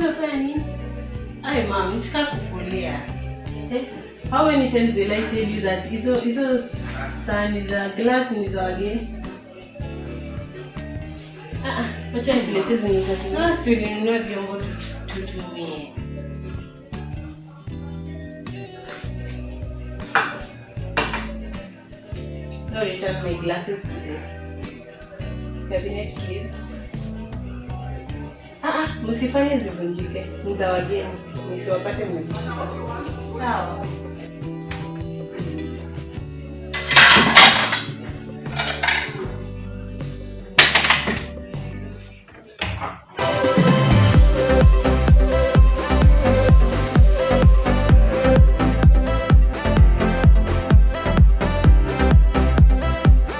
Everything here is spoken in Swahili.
unafanya nini? Ai nitaka kukulia. Eh? How many times will I tell you that hizo hizo sahani za glass ni za wageni? Ah ah, nikuletee zenye za Sasa si ulinunua vyombo tu- tutumie. No, return my glasses today. cabinet please. Ah msifanye zivunjike. Ni za mmezishika. Sawa.